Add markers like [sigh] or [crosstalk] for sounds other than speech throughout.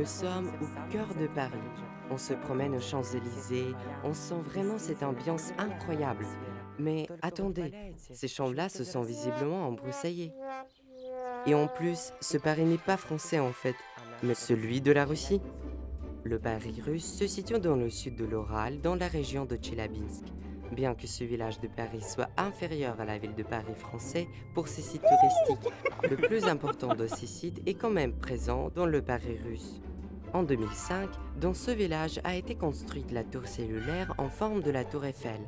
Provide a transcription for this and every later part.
Nous sommes au cœur de Paris. On se promène aux Champs-Élysées, on sent vraiment cette ambiance incroyable. Mais attendez, ces chambres-là se sont visiblement embroussaillés. Et en plus, ce Paris n'est pas français en fait, mais celui de la Russie. Le Paris russe se situe dans le sud de l'Oral, dans la région de Tchelabinsk. Bien que ce village de Paris soit inférieur à la ville de Paris français pour ses sites touristiques, le plus important de ces sites est quand même présent dans le Paris russe. En 2005, dans ce village a été construite la tour cellulaire en forme de la tour Eiffel.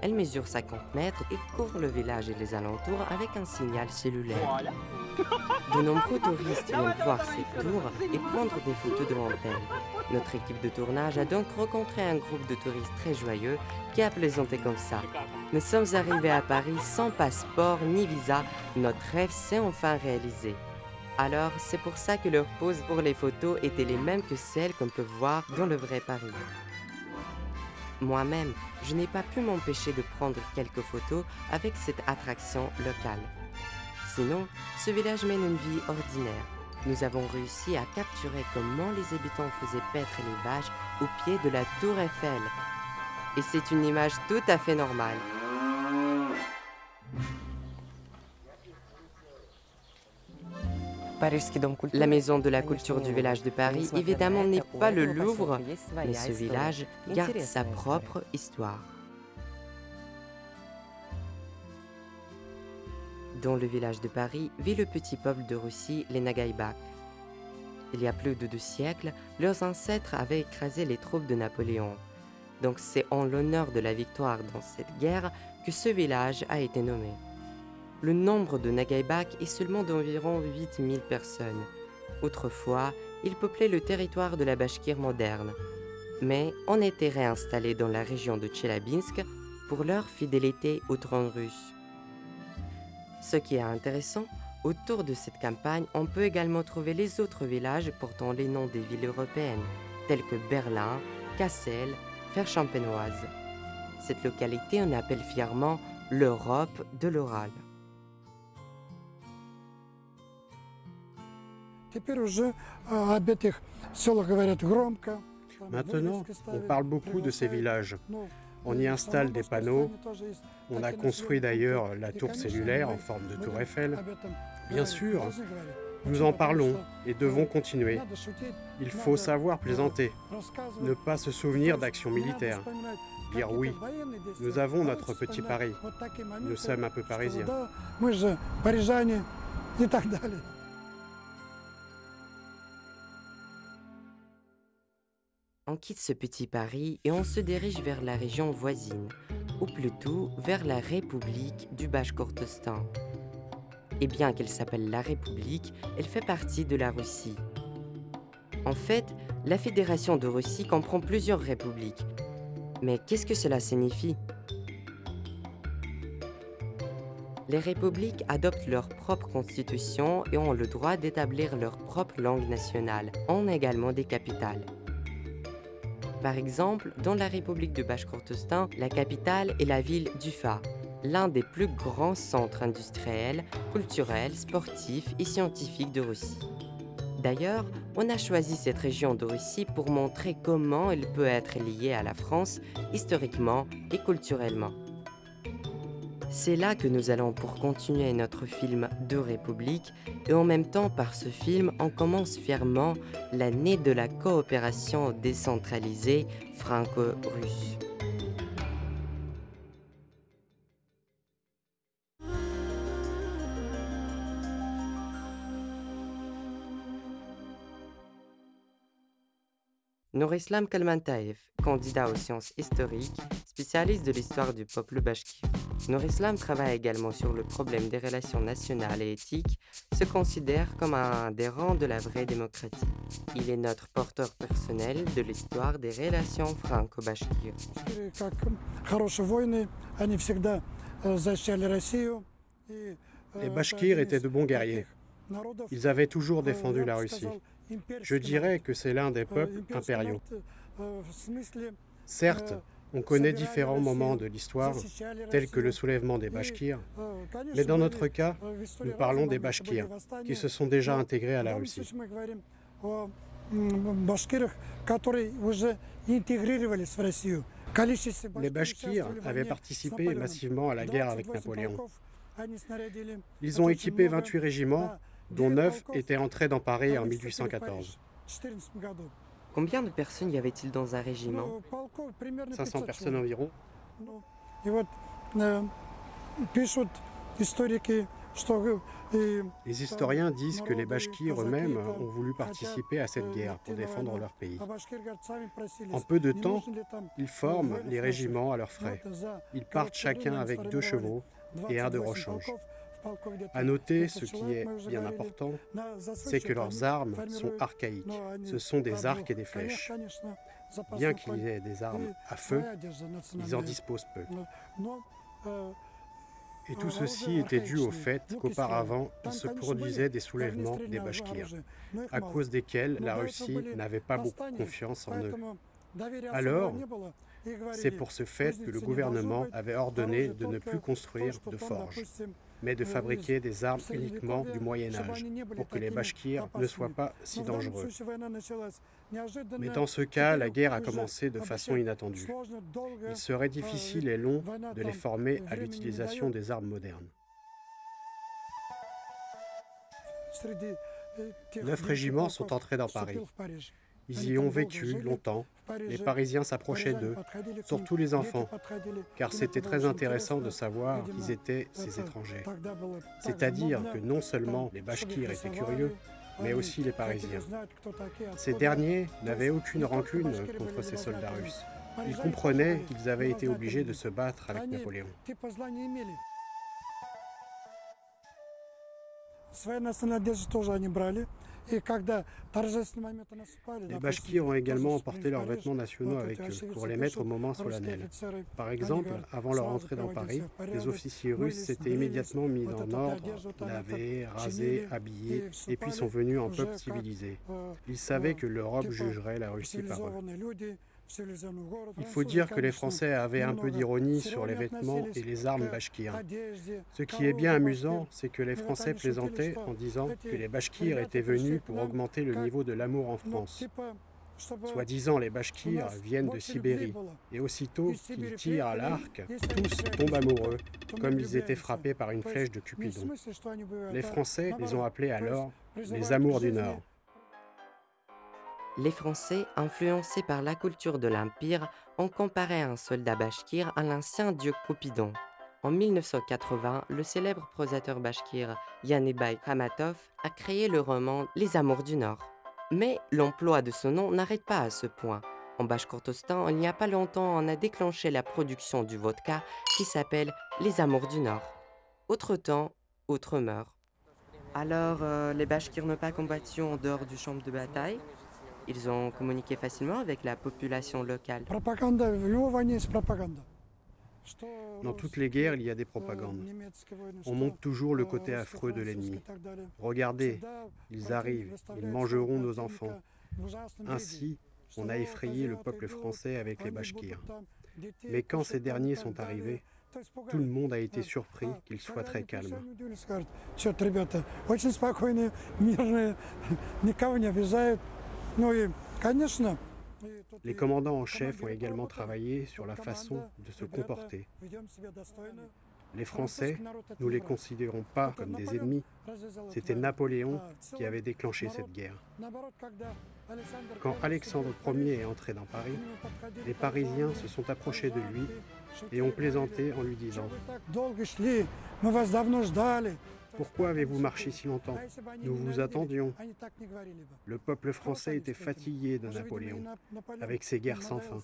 Elle mesure 50 mètres et couvre le village et les alentours avec un signal cellulaire. De nombreux touristes viennent voir cette tour et prendre des photos devant elle. Notre équipe de tournage a donc rencontré un groupe de touristes très joyeux qui a plaisanté comme ça. Nous sommes arrivés à Paris sans passeport ni visa. Notre rêve s'est enfin réalisé. Alors, c'est pour ça que leurs poses pour les photos étaient les mêmes que celles qu'on peut voir dans le vrai Paris. Moi-même, je n'ai pas pu m'empêcher de prendre quelques photos avec cette attraction locale. Sinon, ce village mène une vie ordinaire. Nous avons réussi à capturer comment les habitants faisaient paître les vaches au pied de la tour Eiffel. Et c'est une image tout à fait normale. La maison de la culture du village de Paris, évidemment, n'est pas le Louvre, mais ce village garde sa propre histoire. Dans le village de Paris vit le petit peuple de Russie, les Nagaïbak. Il y a plus de deux siècles, leurs ancêtres avaient écrasé les troupes de Napoléon. Donc c'est en l'honneur de la victoire dans cette guerre que ce village a été nommé. Le nombre de Nagaïbak est seulement d'environ 8000 personnes. Autrefois, ils peuplaient le territoire de la Bashkir moderne, mais on était réinstallés dans la région de Tchelabinsk pour leur fidélité au trône russe. Ce qui est intéressant, autour de cette campagne, on peut également trouver les autres villages portant les noms des villes européennes, tels que Berlin, Kassel, Ferchampenoise. Cette localité, on appelle fièrement l'Europe de l'Oral. Maintenant, on parle beaucoup de ces villages. On y installe des panneaux. On a construit d'ailleurs la tour cellulaire en forme de tour Eiffel. Bien sûr, nous en parlons et devons continuer. Il faut savoir plaisanter, ne pas se souvenir d'actions militaires. Dire oui, nous avons notre petit Paris. Nous sommes un peu parisiens. On quitte ce petit Paris et on se dirige vers la région voisine, ou plutôt vers la République du Bashkortostan. Et bien qu'elle s'appelle la République, elle fait partie de la Russie. En fait, la Fédération de Russie comprend plusieurs républiques. Mais qu'est-ce que cela signifie? Les républiques adoptent leur propre constitution et ont le droit d'établir leur propre langue nationale, ont également des capitales. Par exemple, dans la République de Bashkortostan, la capitale est la ville d'Ufa, l'un des plus grands centres industriels, culturels, sportifs et scientifiques de Russie. D'ailleurs, on a choisi cette région de Russie pour montrer comment elle peut être liée à la France historiquement et culturellement. C'est là que nous allons pour continuer notre film de République et en même temps par ce film on commence fièrement l'année de la coopération décentralisée franco-russe. Norislam Kalmantaev, candidat aux sciences historiques, spécialiste de l'histoire du peuple bashkir. Norislam travaille également sur le problème des relations nationales et éthiques, se considère comme un rangs de la vraie démocratie. Il est notre porteur personnel de l'histoire des relations franco-bashkires. Les Bashkirs étaient de bons guerriers. Ils avaient toujours défendu la Russie. Je dirais que c'est l'un des peuples impériaux. Certes, on connaît différents moments de l'histoire, tels que le soulèvement des Bashkirs, mais dans notre cas, nous parlons des Bashkirs, qui se sont déjà intégrés à la Russie. Les Bashkirs avaient participé massivement à la guerre avec Napoléon. Ils ont équipé 28 régiments, dont 9 étaient entrés dans Paris en 1814. Combien de personnes y avait-il dans un régiment 500 personnes environ. Les historiens disent que les Bashkirs eux-mêmes ont voulu participer à cette guerre pour défendre leur pays. En peu de temps, ils forment les régiments à leurs frais. Ils partent chacun avec deux chevaux et un de rechange. À noter, ce qui est bien important, c'est que leurs armes sont archaïques. Ce sont des arcs et des flèches. Bien qu'il y ait des armes à feu, ils en disposent peu. Et tout ceci était dû au fait qu'auparavant, il se produisait des soulèvements des Bashkirs, à cause desquels la Russie n'avait pas beaucoup confiance en eux. Alors, c'est pour ce fait que le gouvernement avait ordonné de ne plus construire de forges, mais de fabriquer des armes uniquement du Moyen Âge, pour que les Bashkirs ne soient pas si dangereux. Mais dans ce cas, la guerre a commencé de façon inattendue. Il serait difficile et long de les former à l'utilisation des armes modernes. Neuf régiments sont entrés dans Paris. Ils y ont vécu longtemps. Les Parisiens s'approchaient d'eux, surtout les enfants, car c'était très intéressant de savoir qui étaient ces étrangers. C'est-à-dire que non seulement les Bashkirs étaient curieux, mais aussi les Parisiens. Ces derniers n'avaient aucune rancune contre ces soldats russes. Ils comprenaient qu'ils avaient été obligés de se battre avec Napoléon. Les Bashkirs ont également emporté leurs vêtements nationaux avec eux pour les mettre au moment solennel. Par exemple, avant leur entrée dans Paris, les officiers russes s'étaient immédiatement mis en ordre, lavés, rasés, habillés, et puis sont venus en peuple civilisé. Ils savaient que l'Europe jugerait la Russie par eux. Il faut dire que les Français avaient un peu d'ironie sur les vêtements et les armes bashkirs. Ce qui est bien amusant, c'est que les Français plaisantaient en disant que les bashkirs étaient venus pour augmenter le niveau de l'amour en France. Soi-disant, les bashkirs viennent de Sibérie, et aussitôt qu'ils tirent à l'arc, tous tombent amoureux, comme ils étaient frappés par une flèche de Cupidon. Les Français les ont appelés alors les amours du Nord. Les Français, influencés par la culture de l'Empire, ont comparé un soldat bashkir à l'ancien dieu Cupidon. En 1980, le célèbre prosateur bashkir Yanibay Khamatov a créé le roman Les Amours du Nord. Mais l'emploi de ce nom n'arrête pas à ce point. En Bashkortostan, il n'y a pas longtemps, on a déclenché la production du vodka qui s'appelle Les Amours du Nord. Autre temps, autre mœurs. Alors, euh, les Bashkirs n'ont pas combattu en dehors du champ de bataille? Ils ont communiqué facilement avec la population locale. Dans toutes les guerres, il y a des propagandes. On montre toujours le côté affreux de l'ennemi. Regardez, ils arrivent, ils mangeront nos enfants. Ainsi, on a effrayé le peuple français avec les Bashkirs. Mais quand ces derniers sont arrivés, tout le monde a été surpris qu'ils soient très calmes. Les commandants en chef ont également travaillé sur la façon de se comporter. Les Français, nous ne les considérons pas comme des ennemis. C'était Napoléon qui avait déclenché cette guerre. Quand Alexandre Ier est entré dans Paris, les Parisiens se sont approchés de lui et ont plaisanté en lui disant Pourquoi avez-vous marché si longtemps Nous vous attendions. Le peuple français était fatigué de Napoléon, avec ses guerres sans fin.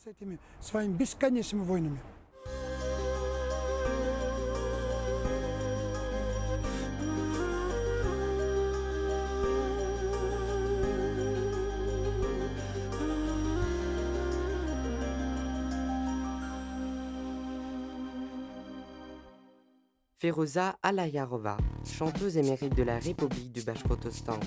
Feroza Alayarova, chanteuse émérite de la République du Bashkortostan.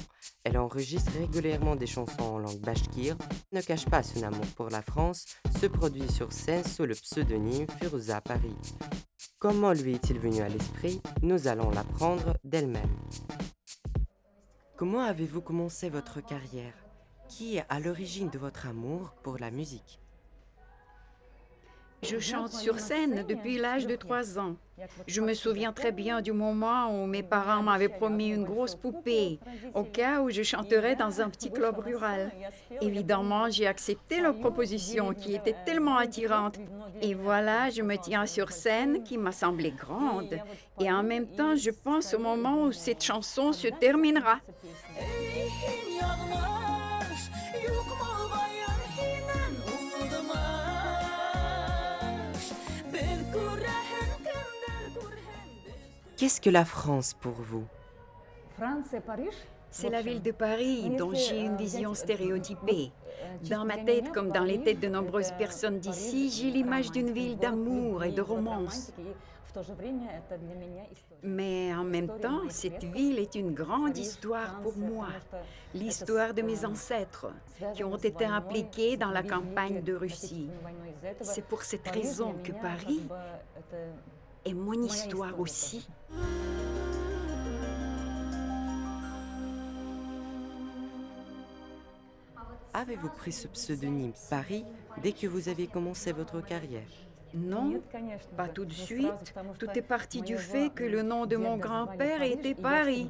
Elle enregistre régulièrement des chansons en langue bashkir, ne cache pas son amour pour la France, se produit sur scène sous le pseudonyme Feroza Paris. Comment lui est-il venu à l'esprit? Nous allons l'apprendre d'elle-même. Comment avez-vous commencé votre carrière? Qui est à l'origine de votre amour pour la musique? Je chante sur scène depuis l'âge de 3 ans. Je me souviens très bien du moment où mes parents m'avaient promis une grosse poupée, au cas où je chanterais dans un petit club rural. Évidemment, j'ai accepté leur proposition qui était tellement attirante. Et voilà, je me tiens sur scène qui m'a semblé grande. Et en même temps, je pense au moment où cette chanson se terminera. Qu'est-ce que la France pour vous? C'est la ville de Paris dont j'ai une vision stéréotypée. Dans ma tête, comme dans les têtes de nombreuses personnes d'ici, j'ai l'image d'une ville d'amour et de romance. Mais en même temps, cette ville est une grande histoire pour moi, l'histoire de mes ancêtres qui ont été impliqués dans la campagne de Russie. C'est pour cette raison que Paris est mon histoire aussi. Avez-vous pris ce pseudonyme Paris dès que vous avez commencé votre carrière? Non, pas tout de suite. Tout est parti du fait que le nom de mon grand-père était Paris.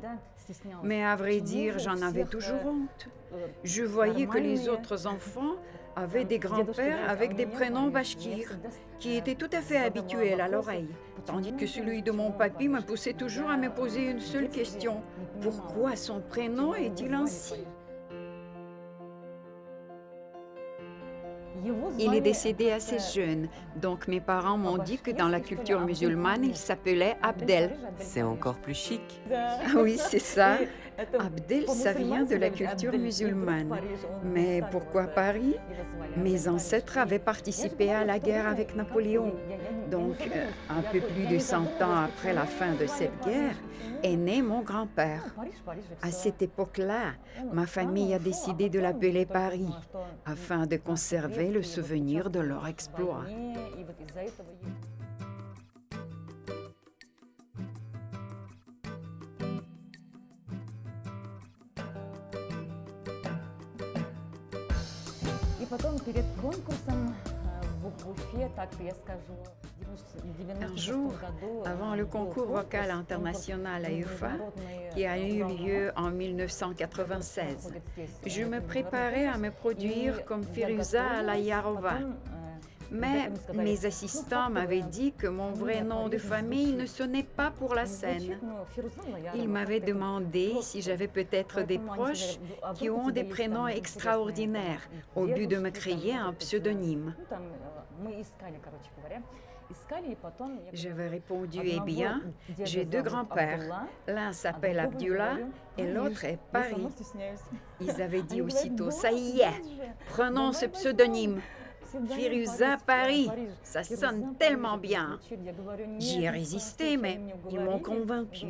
Mais à vrai dire, j'en avais toujours honte. Je voyais que les autres enfants avaient des grands-pères avec des prénoms bashkirs, qui étaient tout à fait habituels à l'oreille, tandis que celui de mon papy me poussait toujours à me poser une seule question. Pourquoi son prénom est-il ainsi? Il est décédé assez jeune, donc mes parents m'ont dit que dans la culture musulmane, il s'appelait Abdel. C'est encore plus chic. Oui, c'est ça. Abdel, ça vient de la culture musulmane. Mais pourquoi Paris? Mes ancêtres avaient participé à la guerre avec Napoléon. Donc, euh, un peu plus de 100 ans après la fin de cette guerre, est né mon grand-père. À cette époque-là, ma famille a décidé de l'appeler Paris afin de conserver le souvenir de leur exploit. Un jour, avant le concours vocal international à UFA, qui a eu lieu en 1996, je me préparais à me produire comme Firuza Alayarova. Mais mes assistants m'avaient dit que mon vrai nom de famille ne sonnait pas pour la scène. Ils m'avaient demandé si j'avais peut-être des proches qui ont des prénoms extraordinaires au but de me créer un pseudonyme. J'avais répondu, eh bien, j'ai deux grands-pères. L'un s'appelle Abdullah et l'autre est Paris. Ils avaient dit aussitôt, ça y est, prenons ce pseudonyme. Firuza Paris, ça sonne tellement bien. J'y ai résisté, mais ils m'ont convaincu.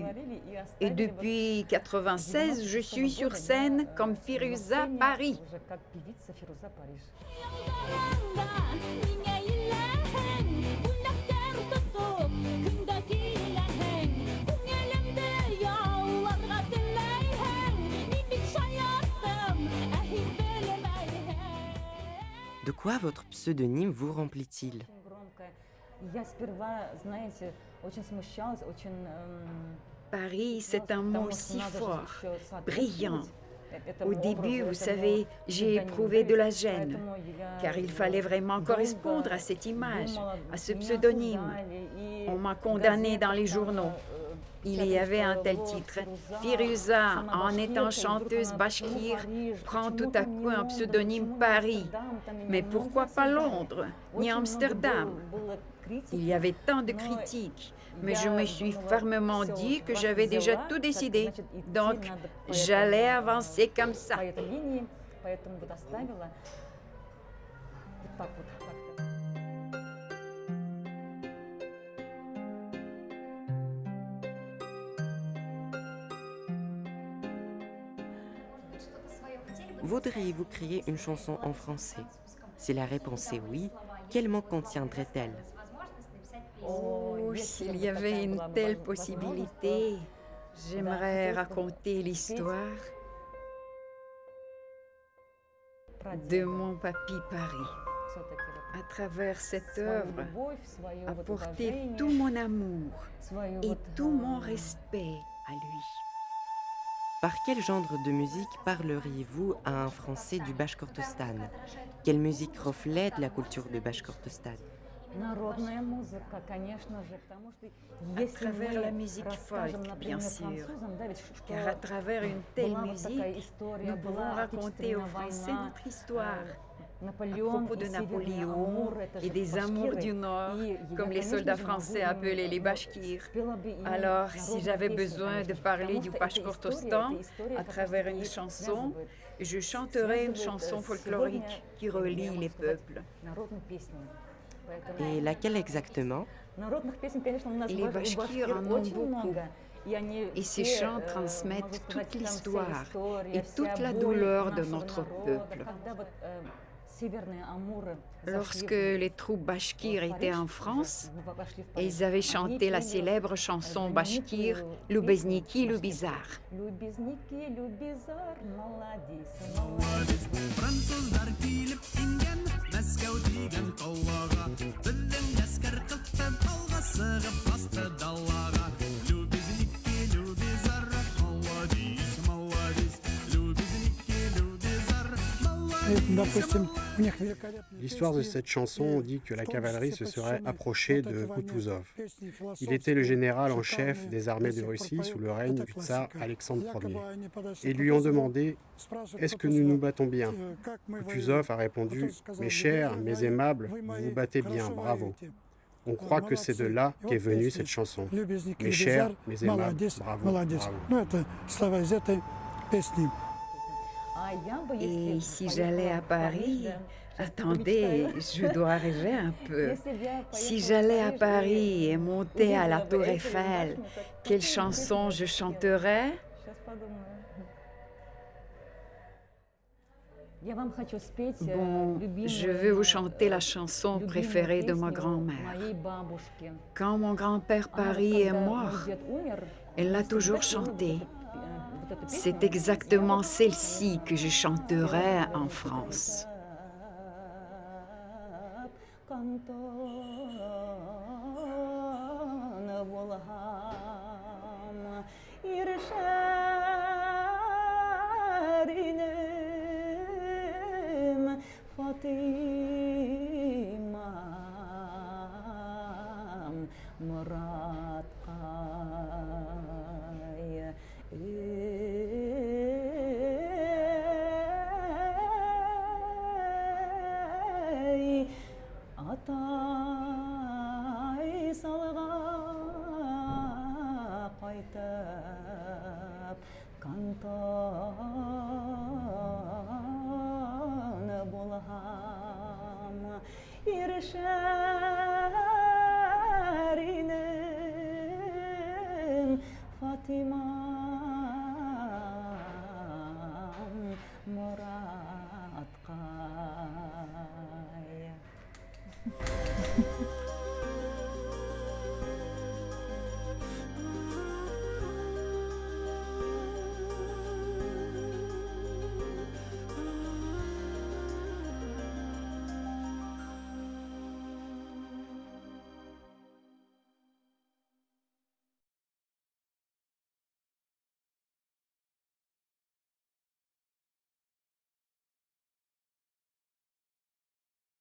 Et depuis 96, je suis sur scène comme Firuza Paris. De quoi votre pseudonyme vous remplit-il? Paris, c'est un mot si fort, brillant. Au début, vous savez, j'ai éprouvé de la gêne, car il fallait vraiment correspondre à cette image, à ce pseudonyme. On m'a condamné dans les journaux. Il y avait un tel titre. Firuza, en étant chanteuse bashkir, prend tout à coup un pseudonyme Paris. Mais pourquoi pas Londres, ni Amsterdam Il y avait tant de critiques, mais je me suis fermement dit que j'avais déjà tout décidé. Donc, j'allais avancer comme ça. Voudriez-vous créer une chanson en français? Si la réponse est oui, quel mot contiendrait-elle? Oh, s'il y avait une telle possibilité, j'aimerais raconter l'histoire de mon papy Paris. À travers cette œuvre, apporter tout mon amour et tout mon respect à lui. Par quel genre de musique parleriez-vous à un Français du Bashkortostan Quelle musique reflète la culture du Bashkortostan à travers la musique folk, bien sûr, car à travers une telle musique, nous pouvons raconter aux Français notre histoire, à propos de Napoléon et des amours du Nord, comme les soldats français appelaient les Bashkirs. Alors, si j'avais besoin de parler du Bashkortostan à travers une chanson, je chanterais une chanson folklorique qui relie les peuples. Et laquelle exactement Les Bashkirs en ont beaucoup. Et ces chants transmettent toute l'histoire et toute la douleur de notre peuple. Lorsque les troupes bashkirs étaient en France, ils avaient chanté la célèbre chanson bashkir Lubezniki Lubizar. L'histoire de cette chanson dit que la cavalerie se serait approchée de Kutuzov. Il était le général en chef des armées de Russie sous le règne du tsar Alexandre Ier. Et lui ont demandé Est-ce que nous nous battons bien? Kutuzov a répondu Mes chers, mes aimables, vous battez bien, bravo. On croit que c'est de là qu'est venue cette chanson. Mes chers, mes aimables, bravo. Et si j'allais à Paris, attendez, je dois rêver un peu. [laughs] Si j'allais à Paris et monter à la Tour Eiffel, quelle chanson je chanterais Bon, je veux vous chanter la chanson préférée de ma grand-mère. Quand mon grand-père Paris est mort, elle l'a toujours chantée. C'est exactement celle-ci que je chanterai en France. murad qaya [laughs]